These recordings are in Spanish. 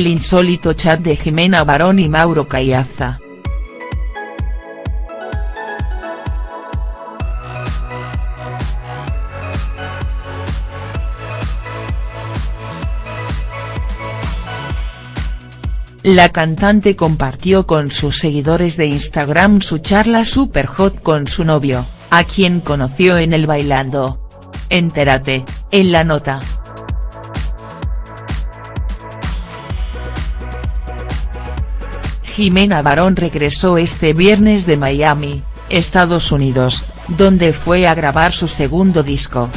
el insólito chat de Jimena Barón y Mauro Cayaza. La cantante compartió con sus seguidores de Instagram su charla super hot con su novio, a quien conoció en el Bailando. Entérate, en la nota. Jimena Barón regresó este viernes de Miami, Estados Unidos, donde fue a grabar su segundo disco.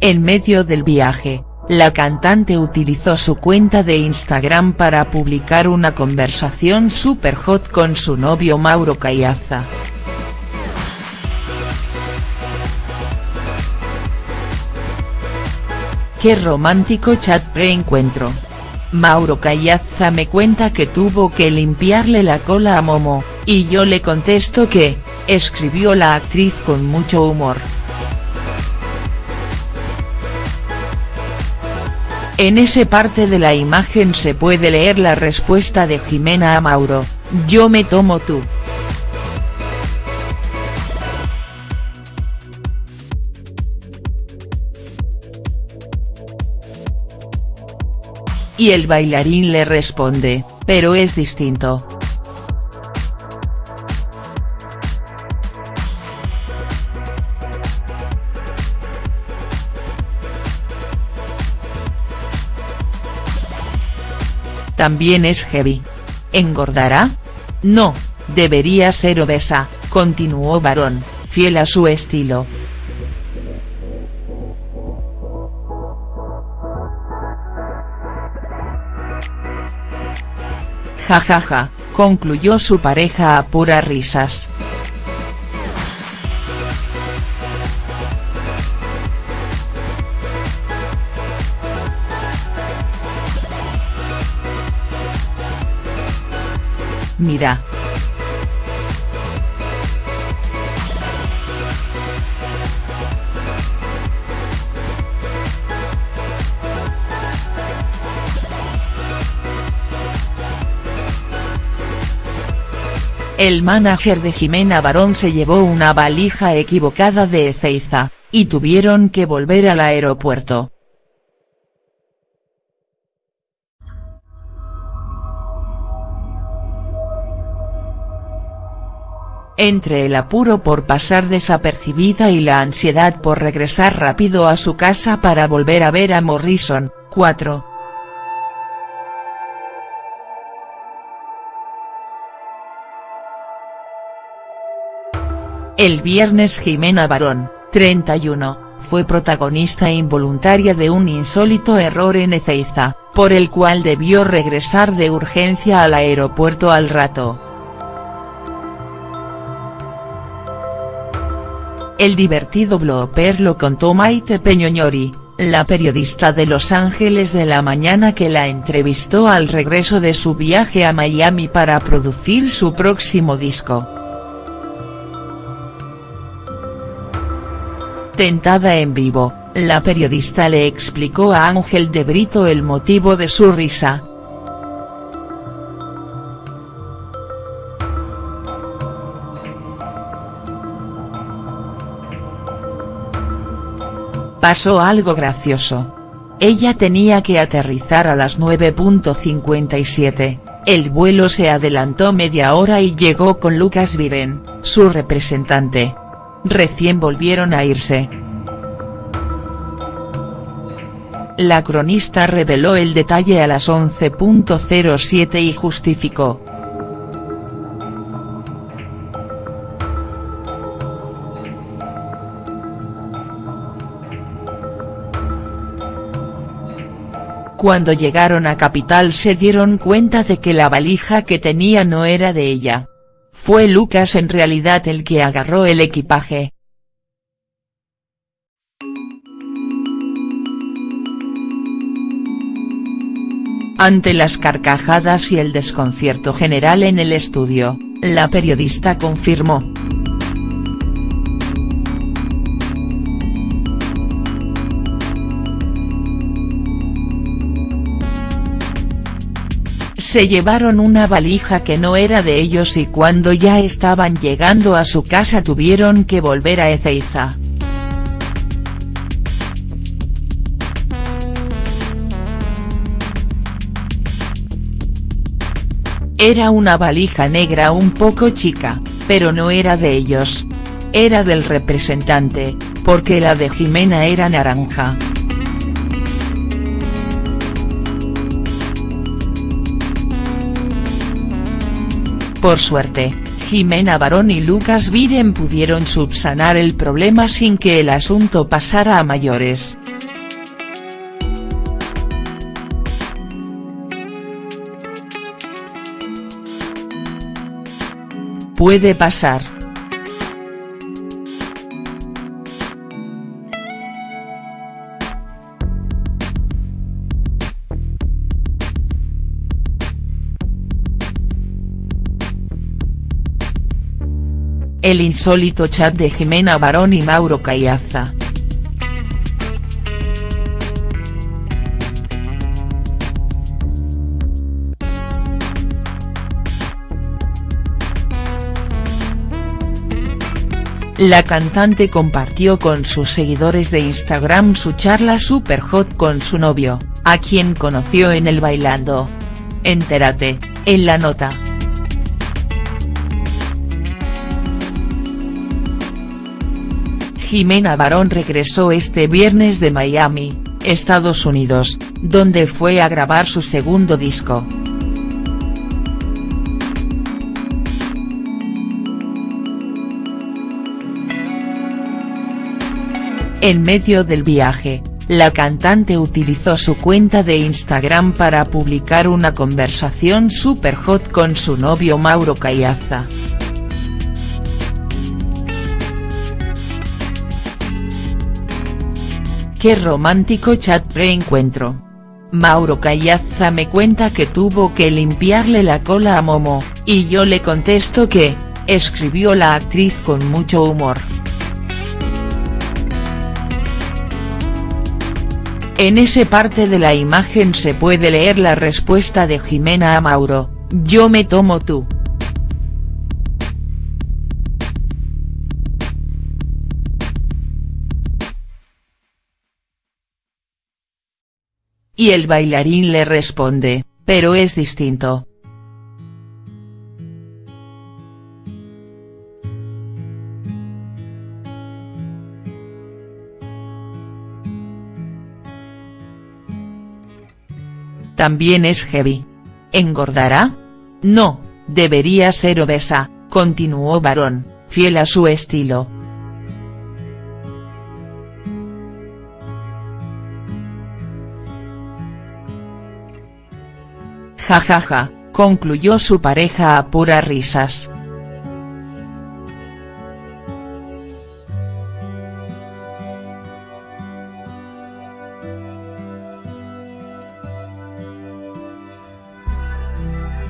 En medio del viaje, la cantante utilizó su cuenta de Instagram para publicar una conversación super hot con su novio Mauro Cayaza. Qué romántico chat pre-encuentro. Mauro Cayaza me cuenta que tuvo que limpiarle la cola a Momo, y yo le contesto que, escribió la actriz con mucho humor. En ese parte de la imagen se puede leer la respuesta de Jimena a Mauro, yo me tomo tú. Y el bailarín le responde, pero es distinto. También es heavy. ¿Engordará? No, debería ser obesa, continuó Barón, fiel a su estilo. Jajaja, ja, ja, concluyó su pareja a puras risas. Mira. El manager de Jimena Barón se llevó una valija equivocada de Ezeiza, y tuvieron que volver al aeropuerto. Entre el apuro por pasar desapercibida y la ansiedad por regresar rápido a su casa para volver a ver a Morrison, 4. El viernes Jimena Barón, 31, fue protagonista involuntaria de un insólito error en Ezeiza, por el cual debió regresar de urgencia al aeropuerto al rato. El divertido blooper lo contó Maite Peñoñori, la periodista de Los Ángeles de la Mañana que la entrevistó al regreso de su viaje a Miami para producir su próximo disco. Tentada en vivo, la periodista le explicó a Ángel de Brito el motivo de su risa, Pasó algo gracioso. Ella tenía que aterrizar a las 9.57, el vuelo se adelantó media hora y llegó con Lucas Viren, su representante. Recién volvieron a irse. La cronista reveló el detalle a las 11.07 y justificó, Cuando llegaron a Capital se dieron cuenta de que la valija que tenía no era de ella. Fue Lucas en realidad el que agarró el equipaje. Ante las carcajadas y el desconcierto general en el estudio, la periodista confirmó. Se llevaron una valija que no era de ellos y cuando ya estaban llegando a su casa tuvieron que volver a Ezeiza. Era una valija negra un poco chica, pero no era de ellos. Era del representante, porque la de Jimena era naranja. Por suerte, Jimena Barón y Lucas Viren pudieron subsanar el problema sin que el asunto pasara a mayores. Puede pasar. El insólito chat de Jimena Barón y Mauro Cayaza. La cantante compartió con sus seguidores de Instagram su charla super hot con su novio, a quien conoció en el Bailando. Entérate, en la nota. Jimena Barón regresó este viernes de Miami, Estados Unidos, donde fue a grabar su segundo disco. En medio del viaje, la cantante utilizó su cuenta de Instagram para publicar una conversación super hot con su novio Mauro Cayaza. Qué romántico chat pre-encuentro. Mauro Callaza me cuenta que tuvo que limpiarle la cola a Momo, y yo le contesto que, escribió la actriz con mucho humor. En ese parte de la imagen se puede leer la respuesta de Jimena a Mauro, yo me tomo tú. Y el bailarín le responde, pero es distinto. También es heavy. ¿Engordará? No, debería ser obesa, continuó Barón, fiel a su estilo. Jajaja, concluyó su pareja a puras risas.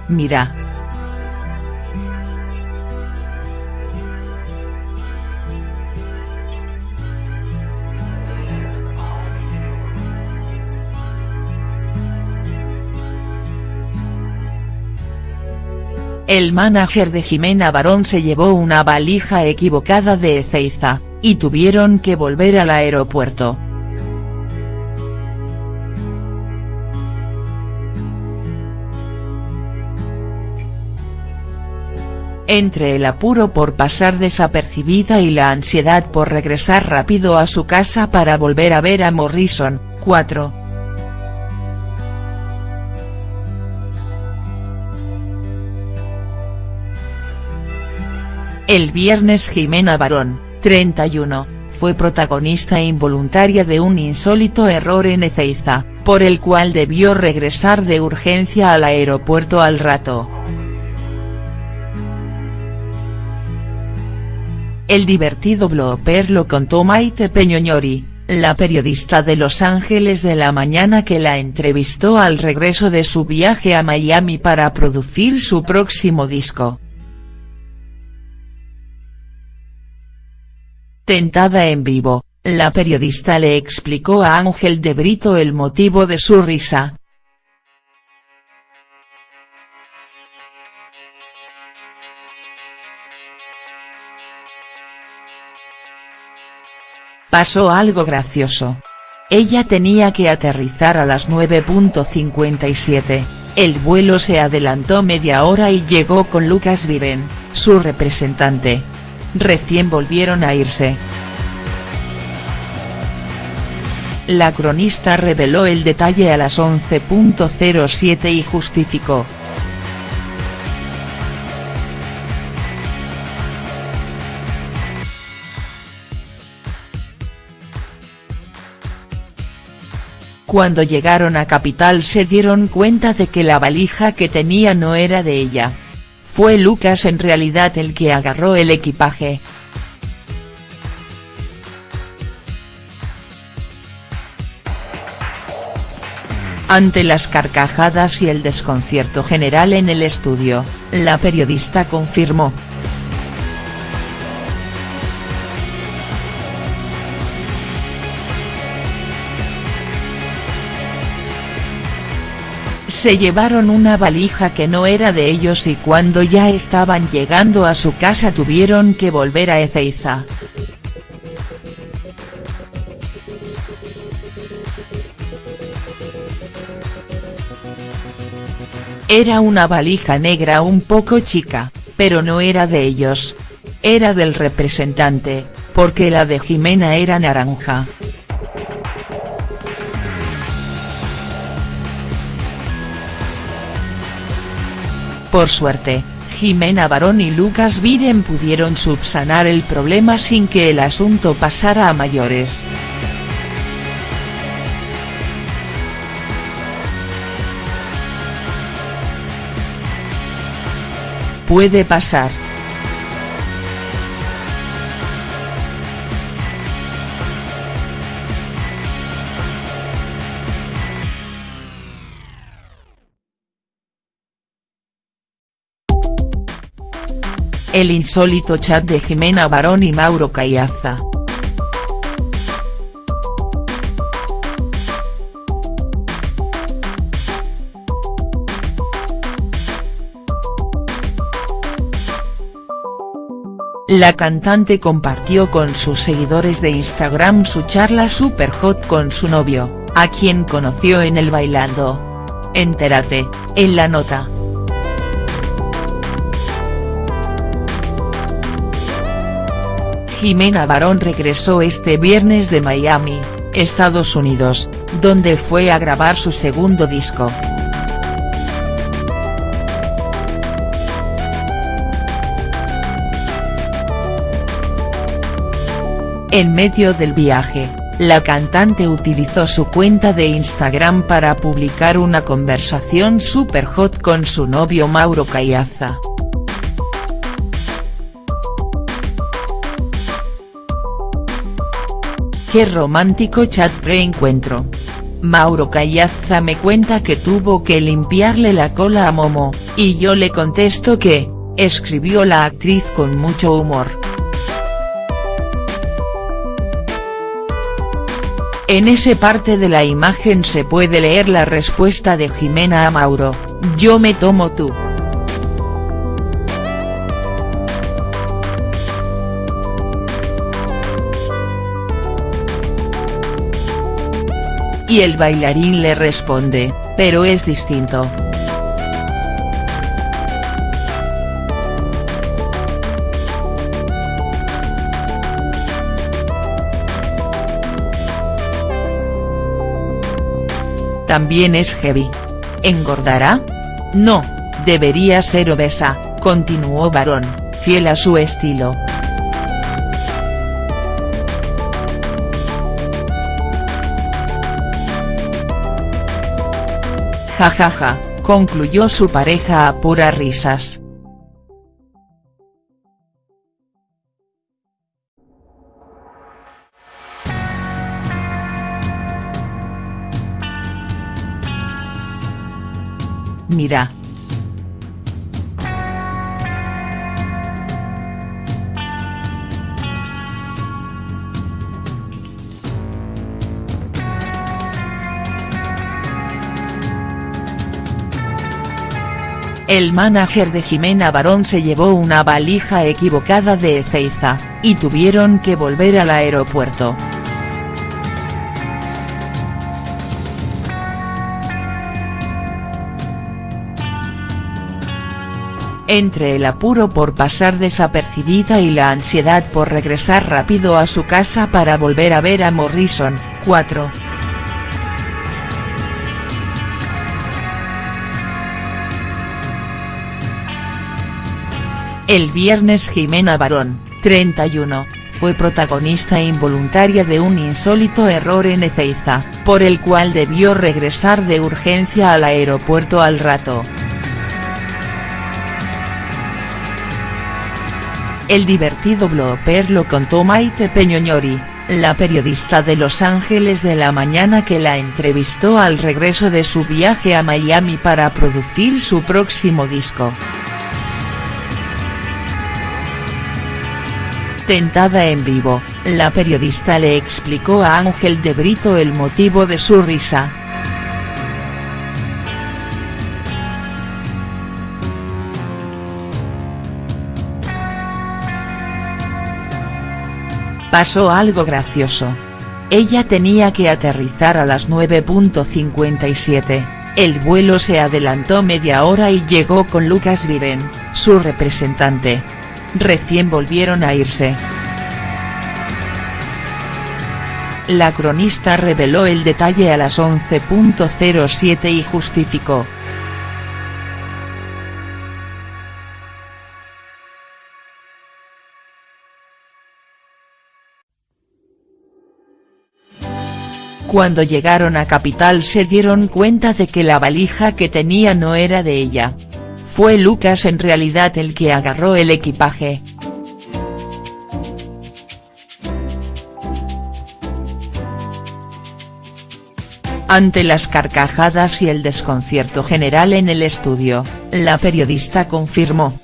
Mira. El manager de Jimena Barón se llevó una valija equivocada de Ezeiza, y tuvieron que volver al aeropuerto. Entre el apuro por pasar desapercibida y la ansiedad por regresar rápido a su casa para volver a ver a Morrison, 4. El viernes Jimena Barón, 31, fue protagonista involuntaria de un insólito error en Ezeiza, por el cual debió regresar de urgencia al aeropuerto al rato. El divertido blooper lo contó Maite Peñoñori, la periodista de Los Ángeles de la Mañana que la entrevistó al regreso de su viaje a Miami para producir su próximo disco. Tentada en vivo, la periodista le explicó a Ángel de Brito el motivo de su risa. Pasó algo gracioso. Ella tenía que aterrizar a las 9.57, el vuelo se adelantó media hora y llegó con Lucas Viren, su representante, Recién volvieron a irse. La cronista reveló el detalle a las 11.07 y justificó. Cuando llegaron a Capital se dieron cuenta de que la valija que tenía no era de ella. Fue Lucas en realidad el que agarró el equipaje. Ante las carcajadas y el desconcierto general en el estudio, la periodista confirmó. Se llevaron una valija que no era de ellos y cuando ya estaban llegando a su casa tuvieron que volver a Ezeiza. Era una valija negra un poco chica, pero no era de ellos. Era del representante, porque la de Jimena era naranja. Por suerte, Jimena Barón y Lucas Viren pudieron subsanar el problema sin que el asunto pasara a mayores. Puede pasar. El insólito chat de Jimena Barón y Mauro Cayaza. La cantante compartió con sus seguidores de Instagram su charla super hot con su novio, a quien conoció en el Bailando. Entérate, en la nota. Jimena Barón regresó este viernes de Miami, Estados Unidos, donde fue a grabar su segundo disco. En medio del viaje, la cantante utilizó su cuenta de Instagram para publicar una conversación super hot con su novio Mauro Cayaza. Qué romántico chat reencuentro. Mauro Callaza me cuenta que tuvo que limpiarle la cola a Momo, y yo le contesto que, escribió la actriz con mucho humor. En ese parte de la imagen se puede leer la respuesta de Jimena a Mauro, yo me tomo tú. Y el bailarín le responde, pero es distinto. También es heavy. ¿Engordará? No, debería ser obesa, continuó Barón, fiel a su estilo. Jajaja, concluyó su pareja a puras risas. Mira, El manager de Jimena Barón se llevó una valija equivocada de Ezeiza, y tuvieron que volver al aeropuerto. Entre el apuro por pasar desapercibida y la ansiedad por regresar rápido a su casa para volver a ver a Morrison, 4 El viernes Jimena Barón, 31, fue protagonista involuntaria de un insólito error en Ezeiza, por el cual debió regresar de urgencia al aeropuerto al rato. El divertido blooper lo contó Maite Peñoñori, la periodista de Los Ángeles de la Mañana que la entrevistó al regreso de su viaje a Miami para producir su próximo disco. Tentada en vivo, la periodista le explicó a Ángel de Brito el motivo de su risa. Pasó algo gracioso. Ella tenía que aterrizar a las 9.57, el vuelo se adelantó media hora y llegó con Lucas Viren, su representante, recién volvieron a irse. La cronista reveló el detalle a las 11.07 y justificó. Cuando llegaron a Capital se dieron cuenta de que la valija que tenía no era de ella. Fue Lucas en realidad el que agarró el equipaje. Ante las carcajadas y el desconcierto general en el estudio, la periodista confirmó.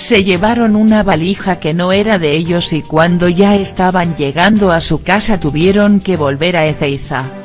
Se llevaron una valija que no era de ellos y cuando ya estaban llegando a su casa tuvieron que volver a Ezeiza.